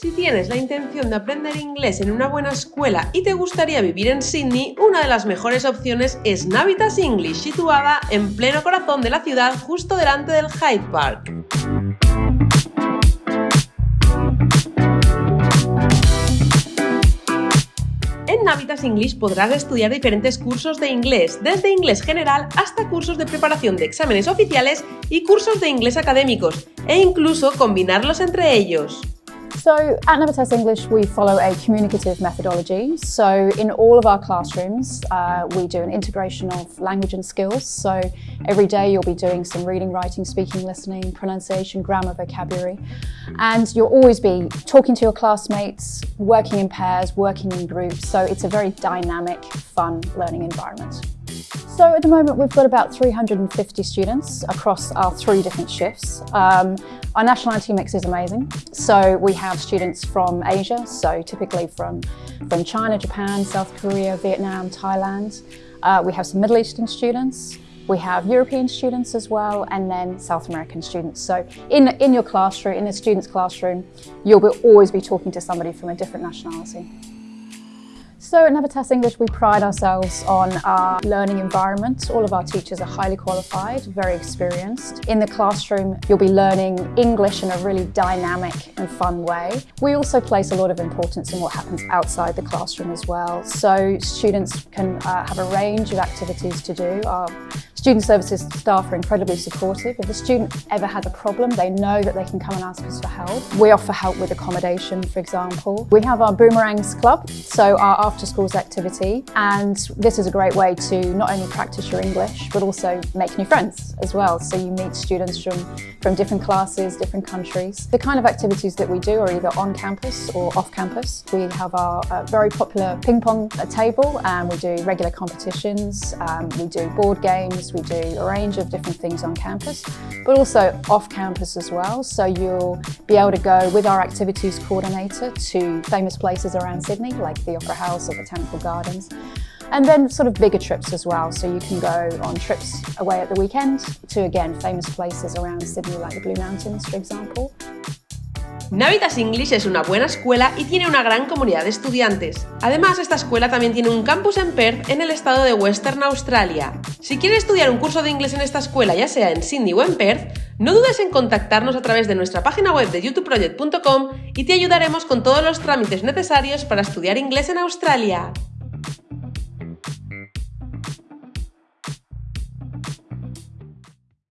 Si tienes la intención de aprender inglés en una buena escuela y te gustaría vivir en Sydney, una de las mejores opciones es Navitas English, situada en pleno corazón de la ciudad, justo delante del Hyde Park. En Navitas English podrás estudiar diferentes cursos de inglés, desde inglés general hasta cursos de preparación de exámenes oficiales y cursos de inglés académicos, e incluso combinarlos entre ellos. So at Navitas English, we follow a communicative methodology. So in all of our classrooms, uh, we do an integration of language and skills. So every day you'll be doing some reading, writing, speaking, listening, pronunciation, grammar, vocabulary. And you'll always be talking to your classmates, working in pairs, working in groups. So it's a very dynamic, fun learning environment. So at the moment we've got about 350 students across our three different shifts. Um, our nationality mix is amazing. So we have students from Asia, so typically from, from China, Japan, South Korea, Vietnam, Thailand. Uh, we have some Middle Eastern students. We have European students as well, and then South American students. So in, in your classroom, in a student's classroom, you'll be, always be talking to somebody from a different nationality. So at Navitas English, we pride ourselves on our learning environment. All of our teachers are highly qualified, very experienced. In the classroom, you'll be learning English in a really dynamic and fun way. We also place a lot of importance in what happens outside the classroom as well. So students can uh, have a range of activities to do. Our Student services staff are incredibly supportive. If a student ever has a problem, they know that they can come and ask us for help. We offer help with accommodation, for example. We have our Boomerangs Club, so our after schools activity, and this is a great way to not only practice your English, but also make new friends as well. So you meet students from, from different classes, different countries. The kind of activities that we do are either on campus or off campus. We have our uh, very popular ping pong table and we do regular competitions, um, we do board games, we do a range of different things on campus, but also off campus as well. So you'll be able to go with our activities coordinator to famous places around Sydney, like the Opera House or Botanical Gardens. And then sort of bigger trips as well. So you can go on trips away at the weekend to, again, famous places around Sydney, like the Blue Mountains, for example. Navitas English es una buena escuela y tiene una gran comunidad de estudiantes. Además, esta escuela también tiene un campus en Perth, en el estado de Western Australia. Si quieres estudiar un curso de inglés en esta escuela, ya sea en Sydney o en Perth, no dudes en contactarnos a través de nuestra página web de youtubeproject.com y te ayudaremos con todos los trámites necesarios para estudiar inglés en Australia.